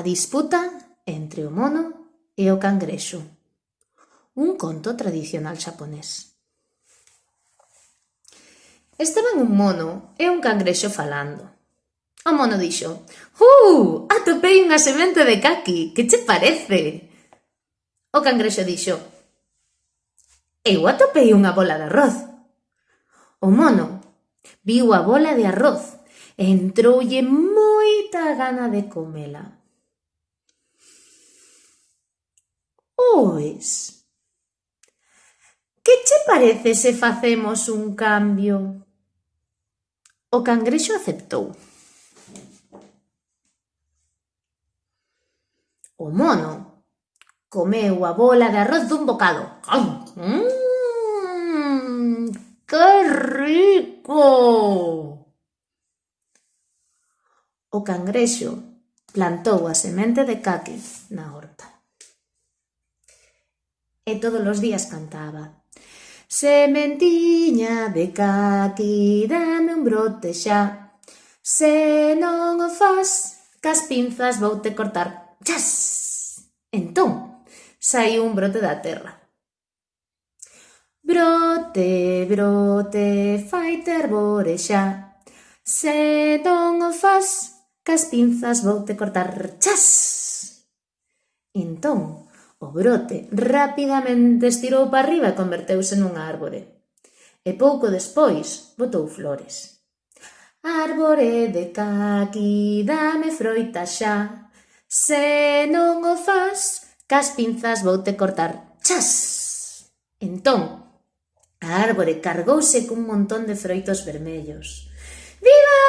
A disputa entre o mono e o cangrexo Un conto tradicional xaponés Estaban un mono e un cangrexo falando. O mono dixo «Uh, atopei unha semente de caqui, que che parece?» O cangrexo dixo «Eu atopei unha bola de arroz». O mono viu a bola de arroz e entroulle moita gana de comela. Pois, que che parece se facemos un cambio? O cangrexo aceptou. O mono comeu a bola de arroz dun bocado. ¡Mmm! que rico! O cangrexo plantou a semente de caqui na horta e todos os días cantaba. Sementiña de caqui, dame un brote xa, se non o fas, cas pinzas vou te cortar. Chas! Entón, saiu un brote da terra. Brote, brote, fai terbore xa, se non o fas, cas pinzas vou te cortar. Chas! Entón, O brote rapidamente estirou para arriba e converteuse nunha árbore. E pouco despois botou flores. Árbore de caqui, dame froita xa. Se non o fas, cas pinzas voute cortar. Chas! Entón, a árbore cargouse cun montón de froitos vermellos. Viva!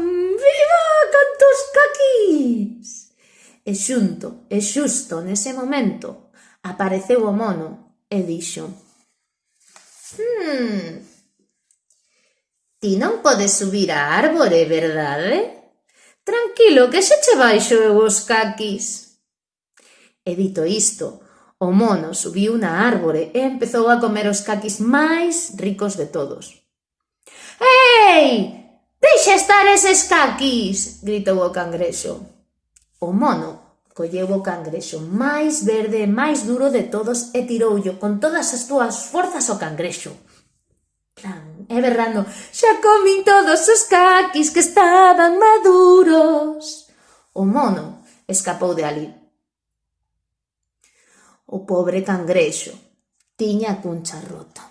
Viva cantos caquis! E xunto, e xusto nese momento, apareceu o mono e dixo «Hmm, ti non podes subir á árbore, verdade? Tranquilo, que se che baixo eu os caquis». E dito isto, o mono subiu na árbore e empezou a comer os caquis máis ricos de todos. «Ei! Deixa estar eses caquis!» gritou o cangrexo. O mono colleu o cangrexo máis verde e máis duro de todos e tiroullo con todas as túas forzas ao cangrexo. Plan, e berrando, xa comín todos os caquis que estaban maduros. O mono escapou de ali. O pobre cangrexo tiña a cuncha rota.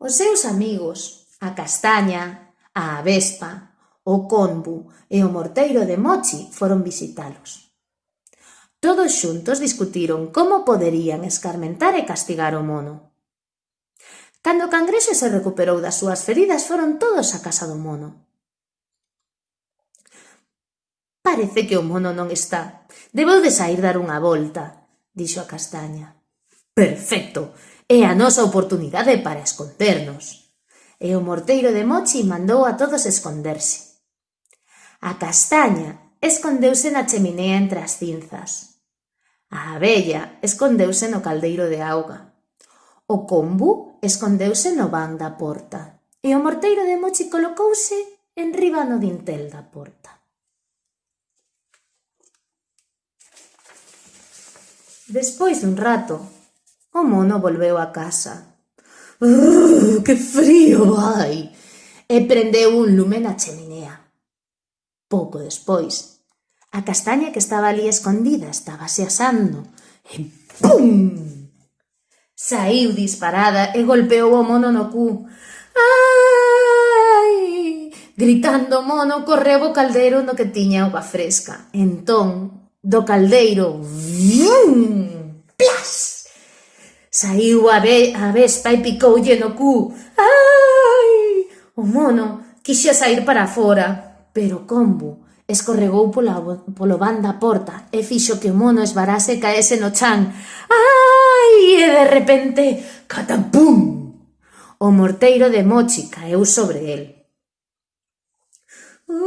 Os seus amigos, a castaña, a avespa, o Conbu e o morteiro de Mochi foron visitalos. Todos xuntos discutiron como poderían escarmentar e castigar o mono. Cando o cangrexo se recuperou das súas feridas foron todos á casa do mono. Parece que o mono non está. Debeu de sair dar unha volta, dixo a castaña. Perfecto, é a nosa oportunidade para escondernos. E o morteiro de Mochi mandou a todos esconderse. A castaña escondeuse na cheminea entre as cinzas. A abella escondeuse no caldeiro de auga. O combu escondeuse no van da porta e o morteiro de mochi colocouse enriba no dintel da porta. Despois dun rato, o mono volveu a casa. Uuuh, que frío vai! E prendeu un lume na cheminea Pouco despois, a castaña que estaba ali escondida estaba se asando e pum! Saiu disparada e golpeou o mono no cu. Ai! Gritando o mono, correu o caldeiro no que tiña auga fresca. Entón, do caldeiro, vium! Plas! Saiu a, ve a vespa e picoulle no cu. Ai! O mono quixo sair para fora, pero combo escorregou pola, polo van da porta e fixo que o mono esbarase e caese no chan. Ai! E de repente, catapum! O morteiro de Mochi caeu sobre el. Ui,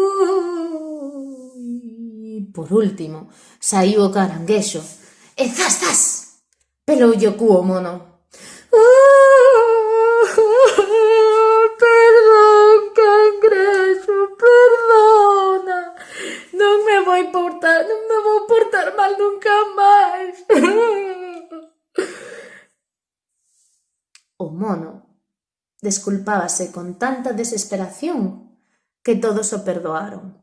por último, saiu o caranguexo e zas, zas! Peloulle o cu o mono. o mono, desculpábase con tanta desesperación que todos o perdoaron.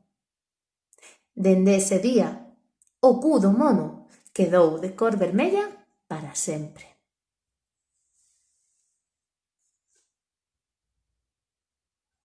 Dende ese día, o cu do mono quedou de cor vermella para sempre.